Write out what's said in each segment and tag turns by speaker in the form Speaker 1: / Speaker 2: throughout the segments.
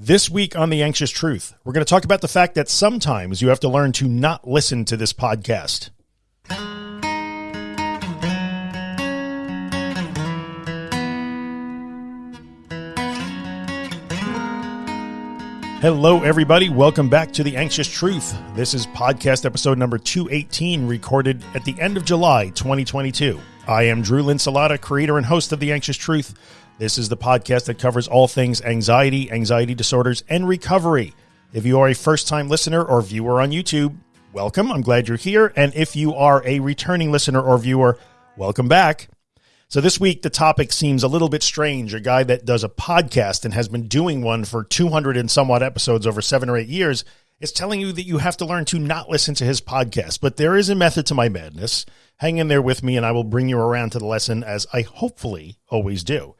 Speaker 1: This week on The Anxious Truth, we're going to talk about the fact that sometimes you have to learn to not listen to this podcast. Hello, everybody. Welcome back to The Anxious Truth. This is podcast episode number 218, recorded at the end of July 2022. I am Drew Linsalata, creator and host of The Anxious Truth. This is the podcast that covers all things anxiety, anxiety disorders, and recovery. If you are a first time listener or viewer on YouTube, welcome. I'm glad you're here. And if you are a returning listener or viewer, welcome back. So this week, the topic seems a little bit strange. A guy that does a podcast and has been doing one for 200 and somewhat episodes over seven or eight years is telling you that you have to learn to not listen to his podcast. But there is a method to my madness. Hang in there with me and I will bring you around to the lesson as I hopefully always do.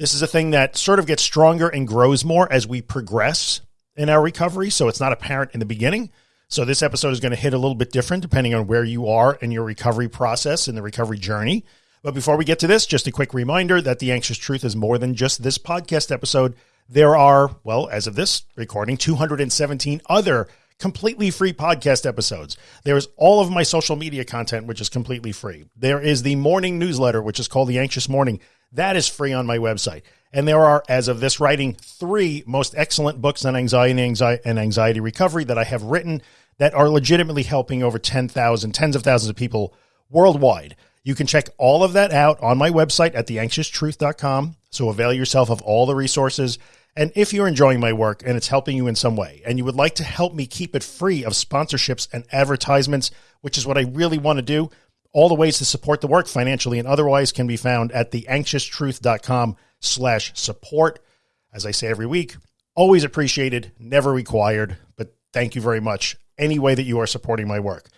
Speaker 1: This is a thing that sort of gets stronger and grows more as we progress in our recovery. So it's not apparent in the beginning. So this episode is going to hit a little bit different depending on where you are in your recovery process and the recovery journey. But before we get to this, just a quick reminder that the anxious truth is more than just this podcast episode. There are, well, as of this recording, 217 other completely free podcast episodes. There's all of my social media content, which is completely free. There is the morning newsletter, which is called the anxious morning that is free on my website. And there are, as of this writing, three most excellent books on anxiety, anxiety and anxiety recovery that I have written that are legitimately helping over 10,000, tens of thousands of people worldwide. You can check all of that out on my website at theanxioustruth.com. So avail yourself of all the resources. And if you're enjoying my work and it's helping you in some way, and you would like to help me keep it free of sponsorships and advertisements, which is what I really want to do, all the ways to support the work financially and otherwise can be found at theanxioustruth.com slash support. As I say every week, always appreciated, never required, but thank you very much any way that you are supporting my work.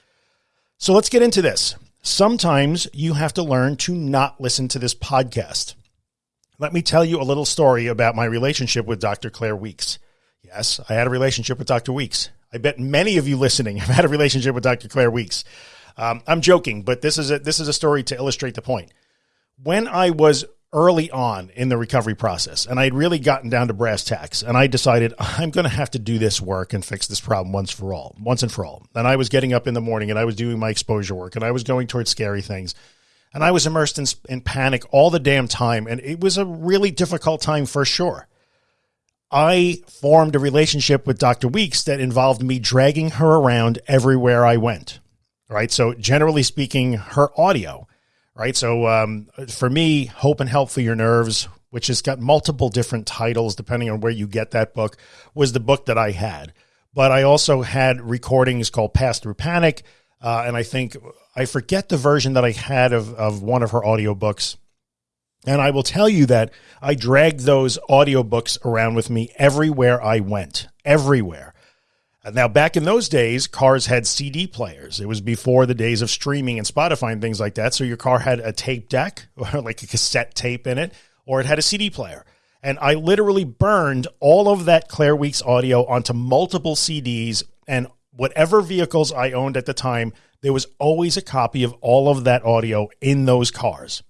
Speaker 1: So let's get into this. Sometimes you have to learn to not listen to this podcast. Let me tell you a little story about my relationship with Dr. Claire Weekes. Yes, I had a relationship with Dr. Weekes. I bet many of you listening have had a relationship with Dr. Claire Weekes. Um, I'm joking, but this is a, this is a story to illustrate the point. When I was early on in the recovery process and I'd really gotten down to brass tacks and I decided I'm going to have to do this work and fix this problem once for all, once and for all. And I was getting up in the morning and I was doing my exposure work and I was going towards scary things and I was immersed in, in panic all the damn time. And it was a really difficult time for sure. I formed a relationship with Dr. Weekes that involved me dragging her around everywhere I went right? So generally speaking, her audio, right? So um, for me, Hope and Help for Your Nerves, which has got multiple different titles depending on where you get that book, was the book that I had. But I also had recordings called Pass Through Panic. Uh, and I think I forget the version that I had of, of one of her audiobooks. And I will tell you that I dragged those audiobooks around with me everywhere I went, everywhere. Now, back in those days, cars had CD players. It was before the days of streaming and Spotify and things like that. So your car had a tape deck or like a cassette tape in it, or it had a CD player. And I literally burned all of that Claire Weekes audio onto multiple CDs and whatever vehicles I owned at the time, there was always a copy of all of that audio in those cars.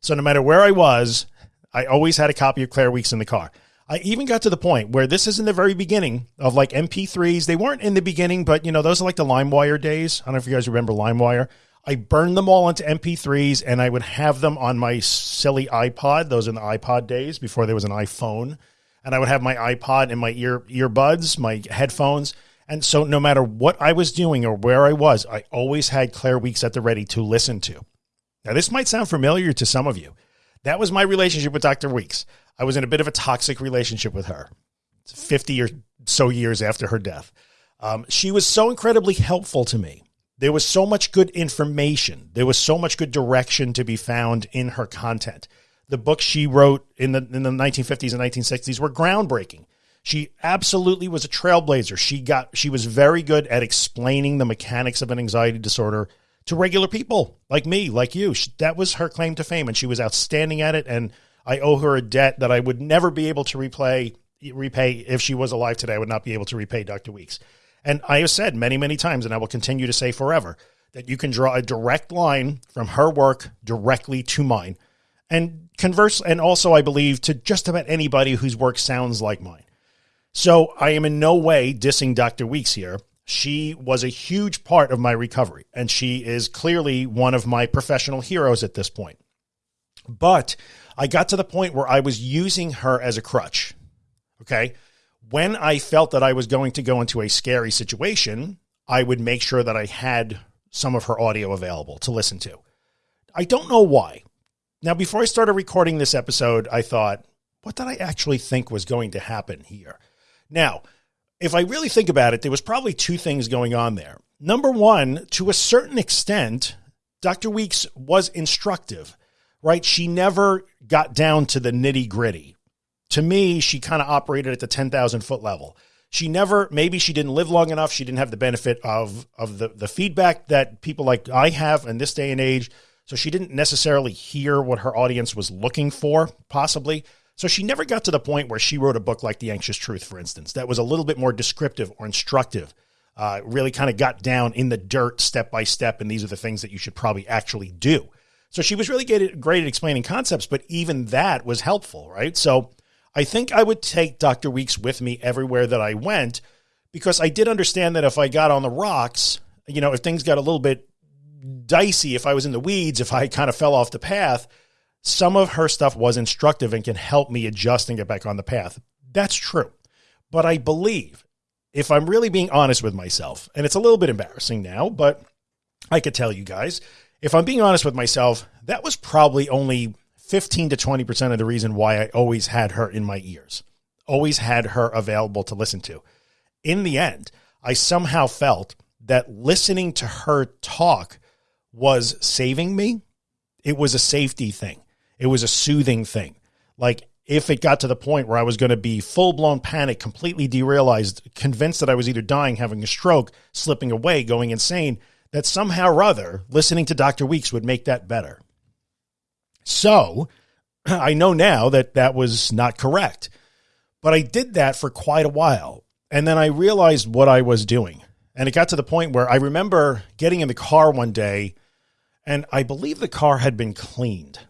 Speaker 1: So no matter where I was, I always had a copy of Claire Weekes in the car. I even got to the point where this is in the very beginning of like MP3s. They weren't in the beginning, but you know, those are like the LimeWire days. I don't know if you guys remember LimeWire. I burned them all into MP3s and I would have them on my silly iPod. Those are the iPod days before there was an iPhone. And I would have my iPod and my ear earbuds, my headphones. And so no matter what I was doing or where I was, I always had Claire Weekes at the ready to listen to. Now, this might sound familiar to some of you. That was my relationship with Dr. Weekes. I was in a bit of a toxic relationship with her 50 or so years after her death. Um, she was so incredibly helpful to me. There was so much good information. There was so much good direction to be found in her content. The books she wrote in the in the 1950s and 1960s were groundbreaking. She absolutely was a trailblazer. She got she was very good at explaining the mechanics of an anxiety disorder to regular people like me, like you. She, that was her claim to fame and she was outstanding at it and I owe her a debt that I would never be able to replay, repay if she was alive today. I would not be able to repay Dr. Weekes. And I have said many, many times, and I will continue to say forever, that you can draw a direct line from her work directly to mine. And converse, and also I believe to just about anybody whose work sounds like mine. So I am in no way dissing Dr. Weekes here. She was a huge part of my recovery, and she is clearly one of my professional heroes at this point. But I got to the point where I was using her as a crutch. Okay. When I felt that I was going to go into a scary situation, I would make sure that I had some of her audio available to listen to. I don't know why. Now, before I started recording this episode, I thought, what did I actually think was going to happen here? Now, if I really think about it, there was probably two things going on there. Number one, to a certain extent, Dr. Weekes was instructive, right? She never got down to the nitty gritty. To me, she kind of operated at the 10,000 foot level. She never, maybe she didn't live long enough. She didn't have the benefit of, of the, the feedback that people like I have in this day and age so she didn't necessarily hear what her audience was looking for, possibly. So she never got to the point where she wrote a book like The Anxious Truth, for instance, that was a little bit more descriptive or instructive. Uh, really kind of got down in the dirt step by step, and these are the things that you should probably actually do. So she was really great at, explaining concepts, but even that was helpful, right? So I think I would take Dr. Weekes with me everywhere that I went because I did understand that if I got on the rocks, you know, if things got a little bit dicey if I was in the weeds, if I kind of fell off the path. Some of her stuff was instructive and can help me adjust and get back on the path. That's true. But I believe if I'm really being honest with myself, and it's a little bit embarrassing now, but I could tell you guys, if I'm being honest with myself, that was probably only 15 to 20% of the reason why I always had her in my ears, always had her available to listen to. In the end, I somehow felt that listening to her talk was saving me. It was a safety thing. It was a soothing thing. Like if it got to the point where I was going to be full blown panic, completely derealized, convinced that I was either dying, having a stroke, slipping away, going insane, that somehow or other listening to Dr. Weekes would make that better. So I know now that that was not correct, but I did that for quite a while. And then I realized what I was doing. And it got to the point where I remember getting in the car one day and I believe the car had been cleaned.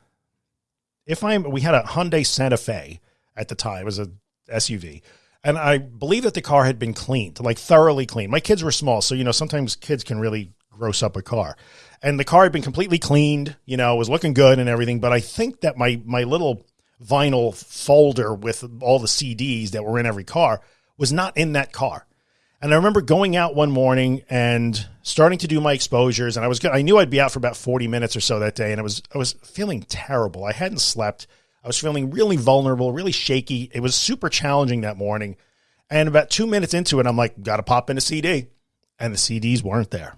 Speaker 1: If I'm, we had a Hyundai Santa Fe at the time as a SUV, and I believe that the car had been cleaned, like thoroughly cleaned. My kids were small, so you know sometimes kids can really gross up a car, and the car had been completely cleaned. You know, was looking good and everything. But I think that my my little vinyl folder with all the CDs that were in every car was not in that car. And I remember going out one morning and starting to do my exposures, and I was good. I knew I'd be out for about forty minutes or so that day, and I was I was feeling terrible. I hadn't slept. I was feeling really vulnerable, really shaky. It was super challenging that morning. And about two minutes into it, I'm like, got to pop in a CD, and the CDs weren't there.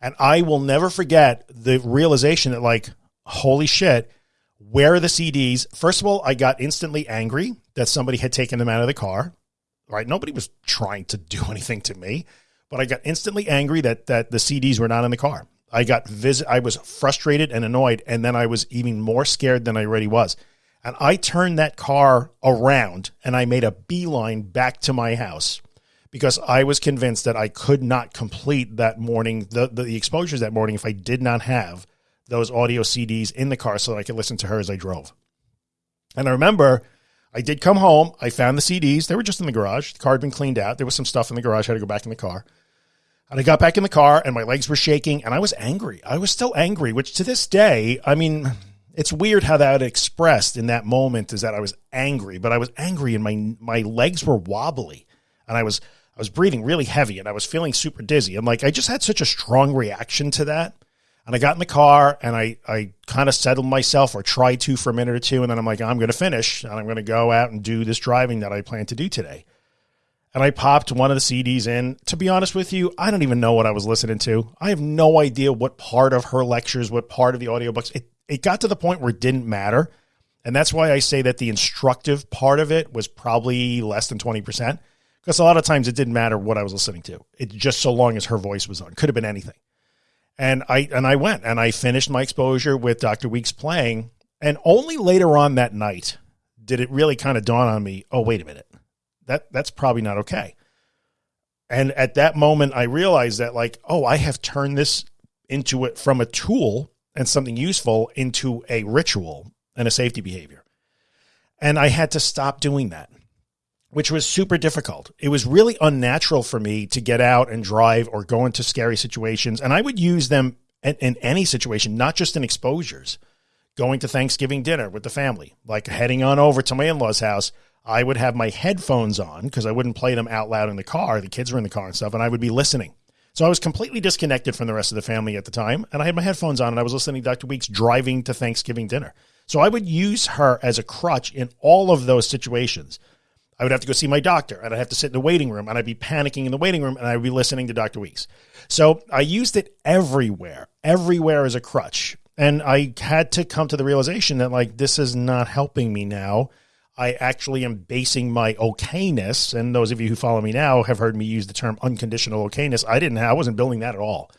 Speaker 1: And I will never forget the realization that, like, holy shit, where are the CDs? First of all, I got instantly angry that somebody had taken them out of the car right? Nobody was trying to do anything to me, but I got instantly angry that that the CDs were not in the car. I got visit. I was frustrated and annoyed, and then I was even more scared than I already was. And I turned that car around and I made a beeline back to my house because I was convinced that I could not complete that morning, the, the, the exposures that morning, if I did not have those audio CDs in the car so that I could listen to her as I drove. And I remember I did come home. I found the CDs. They were just in the garage. The car had been cleaned out. There was some stuff in the garage. I had to go back in the car. And I got back in the car and my legs were shaking and I was angry. I was still angry, which to this day, I mean, it's weird how that expressed in that moment is that I was angry, but I was angry and my my legs were wobbly and I was I was breathing really heavy and I was feeling super dizzy. I'm like I just had such a strong reaction to that and I got in the car and I, I kind of settled myself or tried to for a minute or two. And then I'm like, I'm going to finish and I'm going to go out and do this driving that I plan to do today. And I popped one of the CDs in. To be honest with you, I don't even know what I was listening to. I have no idea what part of her lectures, what part of the audiobooks. It, it got to the point where it didn't matter. And that's why I say that the instructive part of it was probably less than 20%. Because a lot of times it didn't matter what I was listening to. It just so long as her voice was on. Could have been anything. And I and I went and I finished my exposure with Dr. Weekes playing. And only later on that night did it really kind of dawn on me, oh, wait a minute. That that's probably not okay. And at that moment I realized that like, oh, I have turned this into it from a tool and something useful into a ritual and a safety behavior. And I had to stop doing that. Which was super difficult. It was really unnatural for me to get out and drive or go into scary situations. And I would use them in, in any situation, not just in exposures. Going to Thanksgiving dinner with the family, like heading on over to my in law's house, I would have my headphones on because I wouldn't play them out loud in the car. The kids were in the car and stuff, and I would be listening. So I was completely disconnected from the rest of the family at the time, and I had my headphones on and I was listening to Dr. Weekes driving to Thanksgiving dinner. So I would use her as a crutch in all of those situations. I would have to go see my doctor and I'd have to sit in the waiting room and I'd be panicking in the waiting room and I'd be listening to Dr. Weekes. So I used it everywhere, everywhere as a crutch. And I had to come to the realization that like, this is not helping me now. I actually am basing my okayness. And those of you who follow me now have heard me use the term unconditional okayness. I didn't I wasn't building that at all.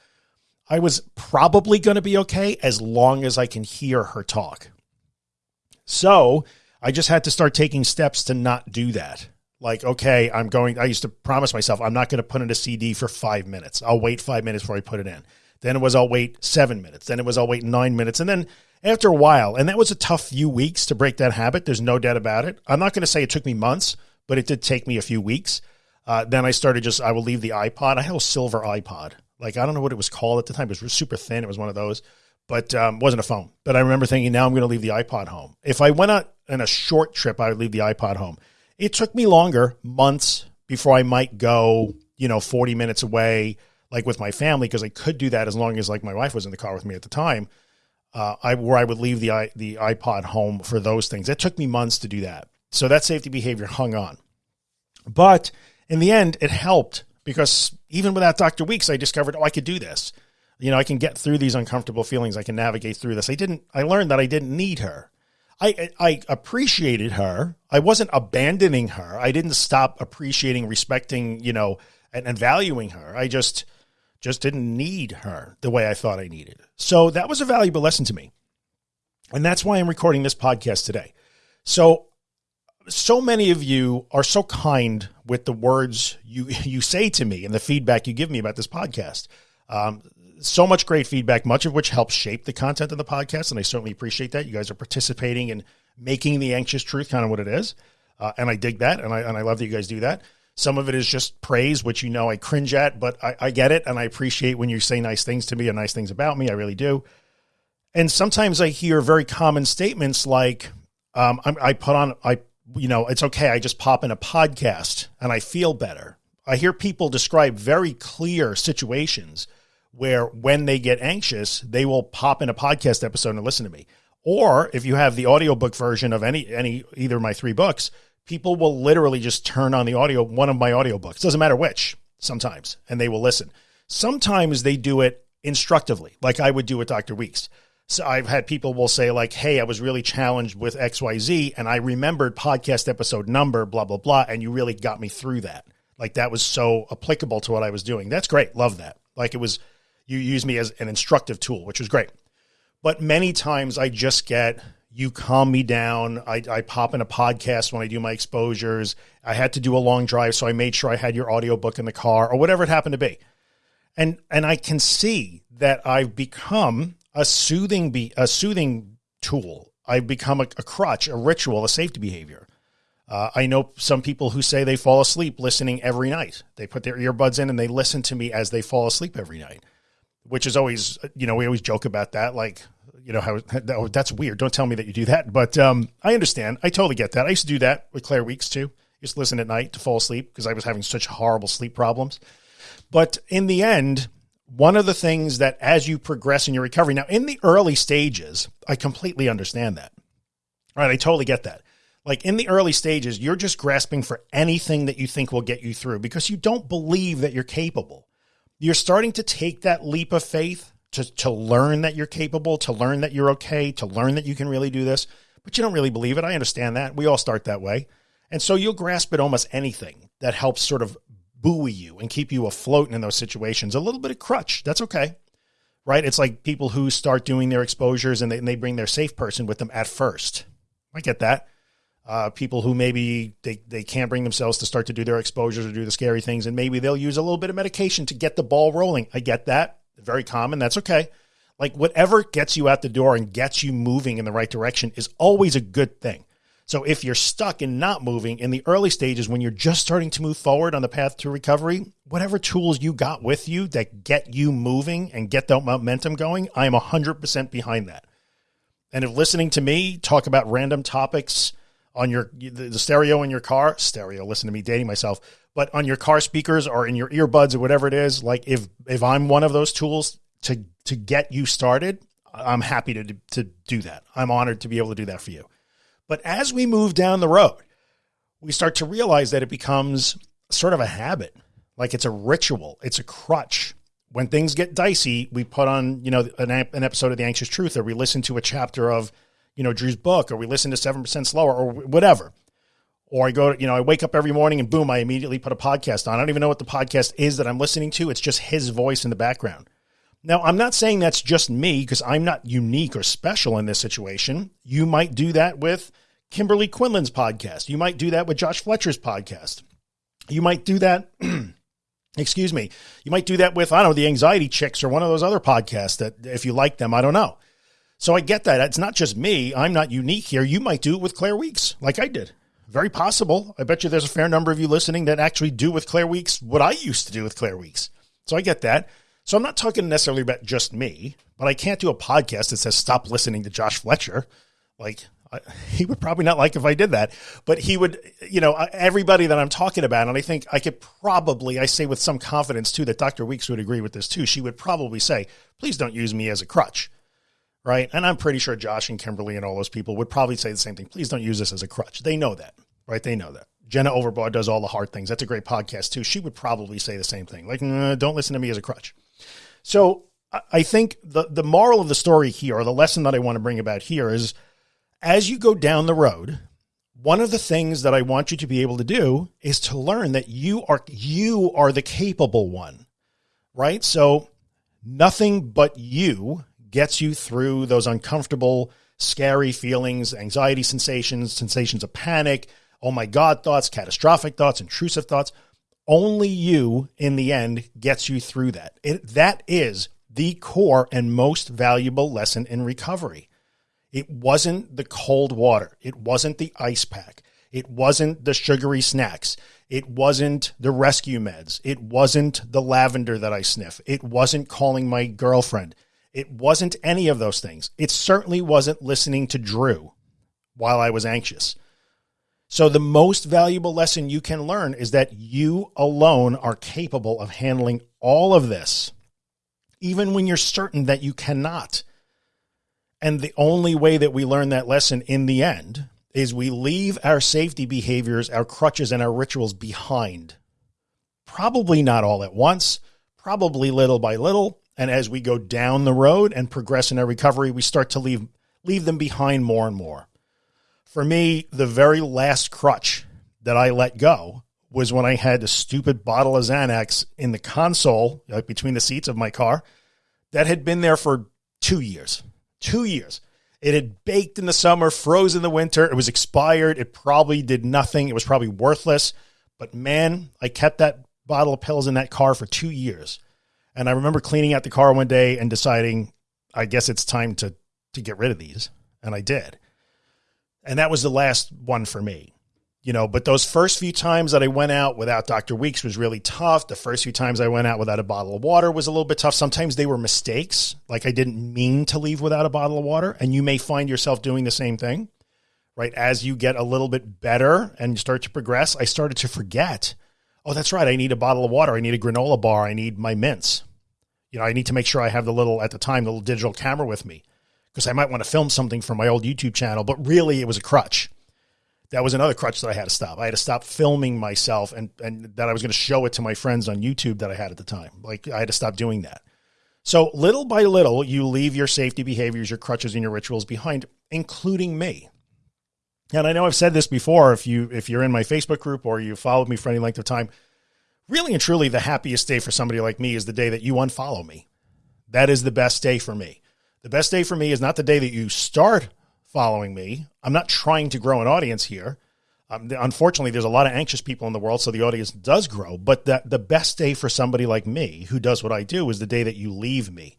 Speaker 1: I was probably going to be okay as long as I can hear her talk. So I just had to start taking steps to not do that. Like, okay, I'm going, I used to promise myself, I'm not going to put in a CD for five minutes. I'll wait five minutes before I put it in. Then it was, I'll wait seven minutes. Then it was, I'll wait nine minutes. And then after a while, and that was a tough few weeks to break that habit. There's no doubt about it. I'm not going to say it took me months, but it did take me a few weeks. Uh, then I started just, I will leave the iPod. I had a silver iPod. Like, I don't know what it was called at the time. It was super thin. It was one of those but um, wasn't a phone. But I remember thinking, now I'm going to leave the iPod home. If I went on a short trip, I would leave the iPod home. It took me longer, months, before I might go, you know, 40 minutes away, like with my family, because I could do that as long as like my wife was in the car with me at the time. Uh, I where I would leave the the iPod home for those things. It took me months to do that. So that safety behavior hung on. But in the end, it helped because even without Dr. Weekes, I discovered, oh, I could do this you know, I can get through these uncomfortable feelings. I can navigate through this. I didn't, I learned that I didn't need her. I, I appreciated her. I wasn't abandoning her. I didn't stop appreciating, respecting, you know, and, and valuing her. I just, just didn't need her the way I thought I needed. So that was a valuable lesson to me. And that's why I'm recording this podcast today. So, so many of you are so kind with the words you, you say to me and the feedback you give me about this podcast. Um, so much great feedback, much of which helps shape the content of the podcast. And I certainly appreciate that. You guys are participating in making the anxious truth kind of what it is. Uh, and I dig that. And I, and I love that you guys do that. Some of it is just praise, which you know I cringe at, but I, I get it. And I appreciate when you say nice things to me and nice things about me. I really do. And sometimes I hear very common statements like, um, I, I put on, I, you know, it's okay. I just pop in a podcast and I feel better. I hear people describe very clear situations where when they get anxious, they will pop in a podcast episode and listen to me. Or if you have the audiobook version of any any either of my three books, people will literally just turn on the audio one of my audiobooks. Doesn't matter which, sometimes, and they will listen. Sometimes they do it instructively, like I would do with Dr. Weekes. So I've had people will say like, "Hey, I was really challenged with XYZ and I remembered podcast episode number blah blah blah and you really got me through that." Like that was so applicable to what I was doing. That's great. Love that. Like it was you use me as an instructive tool, which was great. But many times I just get, you calm me down. I, I pop in a podcast when I do my exposures. I had to do a long drive, so I made sure I had your audiobook in the car or whatever it happened to be. And, and I can see that I've become a soothing, be, a soothing tool. I've become a, a crutch, a ritual, a safety behavior. Uh, I know some people who say they fall asleep listening every night. They put their earbuds in and they listen to me as they fall asleep every night which is always, you know, we always joke about that. Like, you know, how oh, that's weird. Don't tell me that you do that. But um, I understand. I totally get that. I used to do that with Claire Weekes too. To listen at night to fall asleep because I was having such horrible sleep problems. But in the end, one of the things that as you progress in your recovery, now in the early stages, I completely understand that. All right. I totally get that. Like in the early stages, you're just grasping for anything that you think will get you through because you don't believe that you're capable you're starting to take that leap of faith to, to learn that you're capable, to learn that you're okay, to learn that you can really do this, but you don't really believe it. I understand that. We all start that way. And so you'll grasp at almost anything that helps sort of buoy you and keep you afloat in those situations. A little bit of crutch. That's okay. Right. It's like people who start doing their exposures and they, and they bring their safe person with them at first. I get that uh, people who maybe they, they can't bring themselves to start to do their exposures or do the scary things. And maybe they'll use a little bit of medication to get the ball rolling. I get that. Very common. That's okay. Like whatever gets you out the door and gets you moving in the right direction is always a good thing. So if you're stuck and not moving in the early stages when you're just starting to move forward on the path to recovery, whatever tools you got with you that get you moving and get that momentum going, I'm 100% behind that. And if listening to me talk about random topics on your the stereo in your car, stereo, listen to me dating myself, but on your car speakers or in your earbuds or whatever it is, like if if I'm one of those tools to to get you started, I'm happy to to do that. I'm honored to be able to do that for you. But as we move down the road, we start to realize that it becomes sort of a habit, like it's a ritual, it's a crutch. When things get dicey, we put on, you know, an, an episode of The Anxious Truth, or we listen to a chapter of, you know, Drew's book, or we listen to 7% Slower, or whatever. Or I go, to, you know, I wake up every morning and boom, I immediately put a podcast on. I don't even know what the podcast is that I'm listening to. It's just his voice in the background. Now, I'm not saying that's just me because I'm not unique or special in this situation. You might do that with Kimberly Quinlan's podcast. You might do that with Josh Fletcher's podcast. You might do that. excuse me. You might do that with, I don't know, the Anxiety Chicks or one of those other podcasts that if you like them, I don't know. So I get that. It's not just me. I'm not unique here. You might do it with Claire Weekes, like I did. Very possible. I bet you there's a fair number of you listening that actually do with Claire Weekes what I used to do with Claire Weekes. So I get that. So I'm not talking necessarily about just me, but I can't do a podcast that says stop listening to Josh Fletcher. Like I, he would probably not like if I did that, but he would, you know, everybody that I'm talking about, and I think I could probably, I say with some confidence too, that Dr. Weekes would agree with this too. She would probably say, please don't use me as a crutch. Right. And I'm pretty sure Josh and Kimberly and all those people would probably say the same thing. Please don't use this as a crutch. They know that, right? They know that. Jenna Overbaugh does all the hard things. That's a great podcast too. She would probably say the same thing. Like, don't listen to me as a crutch. So I think the, the moral of the story here, or the lesson that I want to bring about here is as you go down the road, one of the things that I want you to be able to do is to learn that you are, you are the capable one, right? So nothing but you gets you through those uncomfortable, scary feelings, anxiety sensations, sensations of panic, oh my God thoughts, catastrophic thoughts, intrusive thoughts only you in the end gets you through that. It, that is the core and most valuable lesson in recovery. It wasn't the cold water. It wasn't the ice pack. It wasn't the sugary snacks. It wasn't the rescue meds. It wasn't the lavender that I sniff. It wasn't calling my girlfriend. It wasn't any of those things. It certainly wasn't listening to Drew while I was anxious. So the most valuable lesson you can learn is that you alone are capable of handling all of this, even when you're certain that you cannot. And the only way that we learn that lesson in the end is we leave our safety behaviors, our crutches, and our rituals behind. Probably not all at once, probably little by little. And as we go down the road and progress in our recovery, we start to leave, leave them behind more and more. For me, the very last crutch that I let go was when I had a stupid bottle of Xanax in the console, like between the seats of my car, that had been there for two years. Two years. It had baked in the summer, froze in the winter. It was expired. It probably did nothing. It was probably worthless. But man, I kept that bottle of pills in that car for two years. And I remember cleaning out the car one day and deciding, I guess it's time to, to get rid of these. And I did. And that was the last one for me. You know, but those first few times that I went out without Dr. Weekes was really tough. The first few times I went out without a bottle of water was a little bit tough. Sometimes they were mistakes. Like I didn't mean to leave without a bottle of water. And you may find yourself doing the same thing, right? As you get a little bit better and you start to progress, I started to forget, oh, that's right. I need a bottle of water. I need a granola bar. I need my mints. You know, I need to make sure I have the little, at the time, the little digital camera with me because I might want to film something for my old YouTube channel, but really it was a crutch. That was another crutch that I had to stop. I had to stop filming myself and, and that I was going to show it to my friends on YouTube that I had at the time. Like I had to stop doing that. So little by little, you leave your safety behaviors, your crutches and your rituals behind, including me. And I know I've said this before. If you, if you're in my Facebook group or you followed me for any length of time, really and truly the happiest day for somebody like me is the day that you unfollow me. That is the best day for me. The best day for me is not the day that you start following me. I'm not trying to grow an audience here. Um, unfortunately, there's a lot of anxious people in the world, so the audience does grow. But the, the best day for somebody like me who does what I do is the day that you leave me.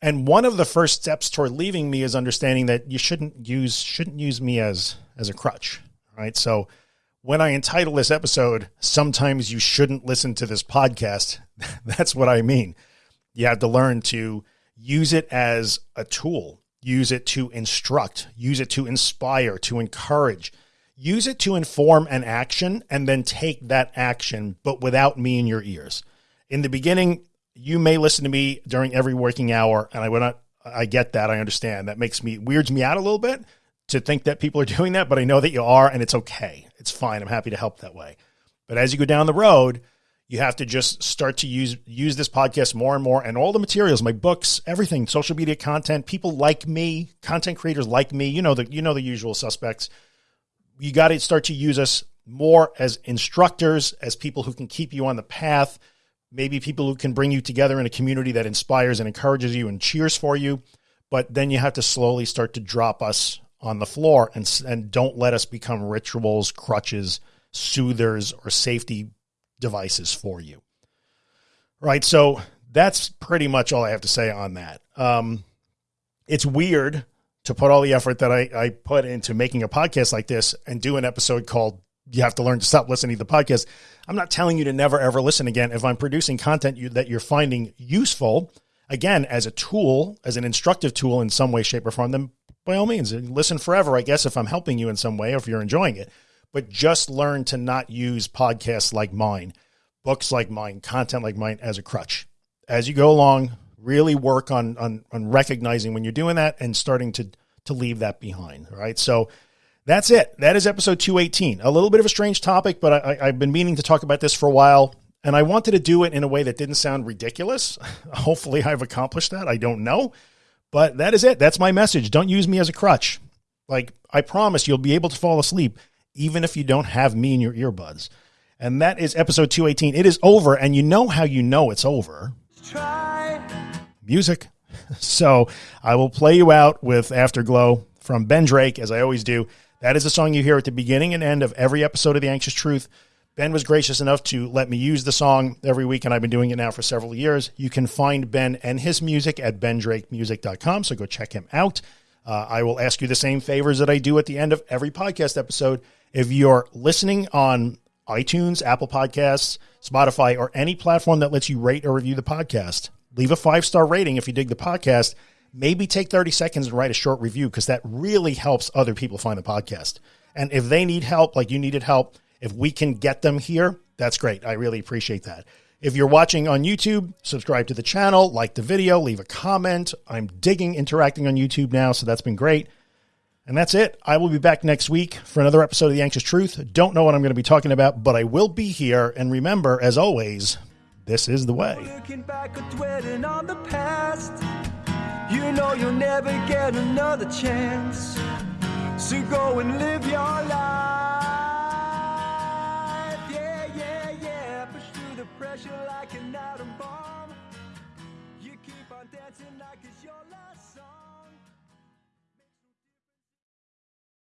Speaker 1: And one of the first steps toward leaving me is understanding that you shouldn't use shouldn't use me as as a crutch. Right. So when I entitle this episode, sometimes you shouldn't listen to this podcast, that's what I mean. You have to learn to use it as a tool, use it to instruct, use it to inspire, to encourage, use it to inform an action, and then take that action, but without me in your ears. In the beginning, you may listen to me during every working hour, and I would not. I get that. I understand. That makes me weirds me out a little bit to think that people are doing that, but I know that you are, and it's okay. It's fine. I'm happy to help that way. But as you go down the road, you have to just start to use use this podcast more and more and all the materials my books everything social media content people like me content creators like me you know the you know the usual suspects you got to start to use us more as instructors as people who can keep you on the path maybe people who can bring you together in a community that inspires and encourages you and cheers for you but then you have to slowly start to drop us on the floor and and don't let us become rituals, crutches, soothers, or safety devices for you. Right. So that's pretty much all I have to say on that. Um, it's weird to put all the effort that I, I put into making a podcast like this and do an episode called You Have to Learn to Stop Listening to the Podcast. I'm not telling you to never ever listen again. If I'm producing content you, that you're finding useful, again, as a tool, as an instructive tool in some way, shape, or form, then by all means, listen forever, I guess, if I'm helping you in some way or if you're enjoying it. But just learn to not use podcasts like mine, books like mine, content like mine as a crutch. As you go along, really work on on, on recognizing when you're doing that and starting to to leave that behind. Right. So that's it. That is episode 218. A little bit of a strange topic, but I, I've been meaning to talk about this for a while. And I wanted to do it in a way that didn't sound ridiculous. Hopefully, I've accomplished that. I don't know. But that is it. That's my message. Don't use me as a crutch. Like, I promise you'll be able to fall asleep even if you don't have me in your earbuds. And that is episode 218. It is over, and you know how you know it's over. Try. Music. So I will play you out with Afterglow from Ben Drake, as I always do. That is a song you hear at the beginning and end of every episode of The Anxious Truth. Ben was gracious enough to let me use the song every week, and I've been doing it now for several years. You can find Ben and his music at bendrakemusic.com, so go check him out. Uh, I will ask you the same favors that I do at the end of every podcast episode. If you're listening on iTunes, Apple Podcasts, Spotify, or any platform that lets you rate or review the podcast, leave a five star rating if you dig the podcast. Maybe take 30 seconds and write a short review because that really helps other people find the podcast. And if they need help, like you needed help, if we can get them here, that's great. I really appreciate that. If you're watching on YouTube, subscribe to the channel, like the video, leave a comment. I'm digging interacting on YouTube now, so that's been great. And that's it. I will be back next week for another episode of The Anxious Truth. Don't know what I'm going to be talking about, but I will be here. And remember, as always, this is the way. you know you'll never get another chance. So go and live your life. Pressure